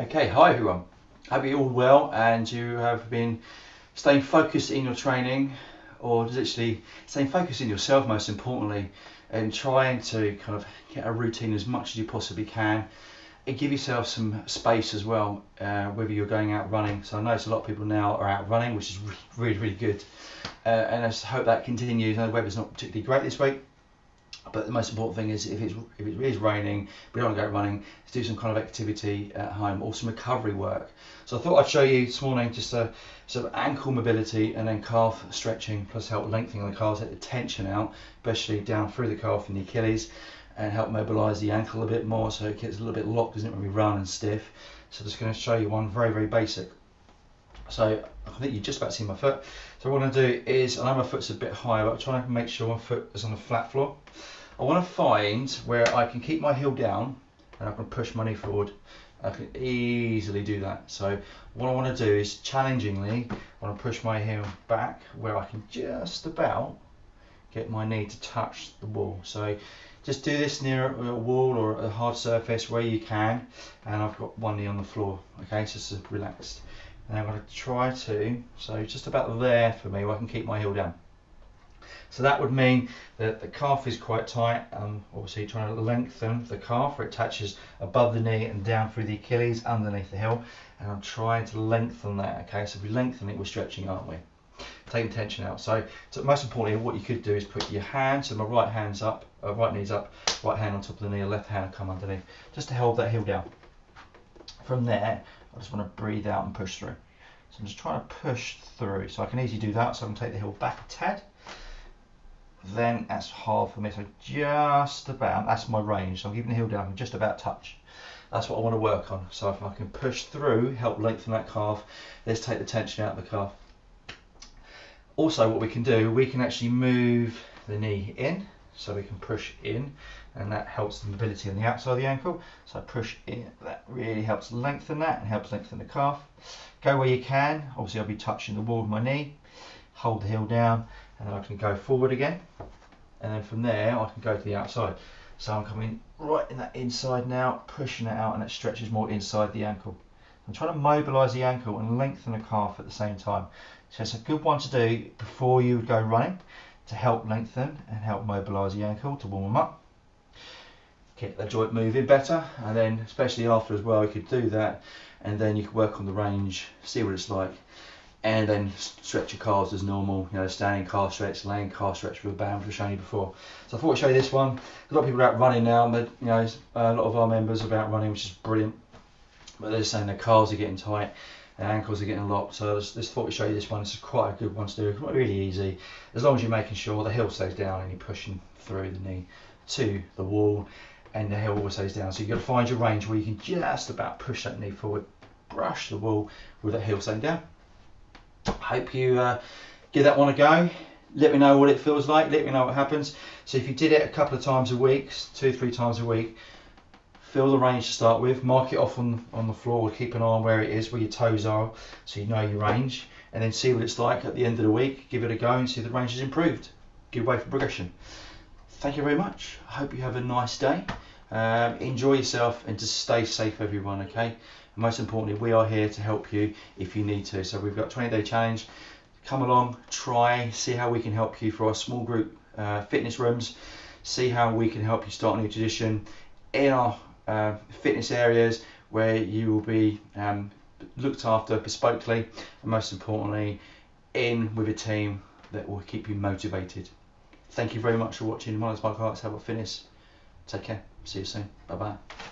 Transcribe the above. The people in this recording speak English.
Okay, hi everyone. Hope you're all well and you have been staying focused in your training or literally staying focused in yourself most importantly and trying to kind of get a routine as much as you possibly can and give yourself some space as well uh, whether you're going out running. So I notice a lot of people now are out running which is really really good. Uh, and I just hope that continues. I know the weather's not particularly great this week but the most important thing is if it's if it is raining, we don't want to go running, Let's do some kind of activity at home or some recovery work. So I thought I'd show you this morning just a sort of ankle mobility and then calf stretching, plus help lengthening the calves, take the tension out, especially down through the calf and the Achilles, and help mobilise the ankle a bit more so it gets a little bit locked, isn't it, when we run and stiff. So I'm just going to show you one very very basic. So I think you just about see my foot. So what I'm to do is, I know my foot's a bit higher, but I'm trying to make sure my foot is on the flat floor. I want to find where I can keep my heel down and I can push my knee forward. I can easily do that. So what I want to do is challengingly, I want to push my heel back where I can just about get my knee to touch the wall. So just do this near a wall or a hard surface where you can. And I've got one knee on the floor. Okay, so just relaxed. And I'm going to try to, so just about there for me where I can keep my heel down. So that would mean that the calf is quite tight. Um, obviously trying to lengthen the calf where it touches above the knee and down through the Achilles underneath the heel. And I'm trying to lengthen that. Okay, so if we lengthen it, we're stretching, aren't we? Taking tension out. So, so most importantly, what you could do is put your hand, so my right hand's up, uh, right knee's up, right hand on top of the knee, left hand come underneath, just to hold that heel down. From there, I just want to breathe out and push through. So I'm just trying to push through. So I can easily do that. So I can take the heel back a tad then that's hard for me. So just about, that's my range. So I'm keeping the heel down, I just about touch. That's what I want to work on. So if I can push through, help lengthen that calf, let's take the tension out of the calf. Also what we can do, we can actually move the knee in, so we can push in, and that helps the mobility on the outside of the ankle. So push in, that really helps lengthen that and helps lengthen the calf. Go where you can, obviously I'll be touching the wall with my knee, hold the heel down, and then I can go forward again. And then from there I can go to the outside. So I'm coming right in that inside now pushing it out and it stretches more inside the ankle. I'm trying to mobilize the ankle and lengthen the calf at the same time. So it's a good one to do before you go running to help lengthen and help mobilize the ankle to warm them up get the joint moving better and then especially after as well you could do that and then you can work on the range see what it's like and then stretch your calves as normal, you know, standing calf stretch, laying calf stretch with a band, which I've you before. So I thought I'd show you this one. A lot of people are out running now, but you know, a lot of our members are out running, which is brilliant. But they're saying their calves are getting tight, ankles are getting locked. So I just, just thought I'd show you this one. Is quite a good one to do. It's really easy, as long as you're making sure the heel stays down and you're pushing through the knee to the wall, and the heel always stays down. So you've got to find your range where you can just about push that knee forward, brush the wall with that heel staying down hope you uh, give that one a go. Let me know what it feels like. Let me know what happens. So if you did it a couple of times a week, two, three times a week, feel the range to start with. Mark it off on, on the floor. Keep an eye on where it is, where your toes are, so you know your range. And then see what it's like at the end of the week. Give it a go and see if the range has improved. Give way for progression. Thank you very much. I hope you have a nice day. Um, enjoy yourself and just stay safe, everyone. Okay most importantly, we are here to help you if you need to. So we've got 20 day challenge. Come along, try, see how we can help you for our small group uh, fitness rooms. See how we can help you start a new tradition in our uh, fitness areas where you will be um, looked after bespokely and most importantly in with a team that will keep you motivated. Thank you very much for watching Miles Mark Arts Help Fitness. Take care. See you soon. Bye bye.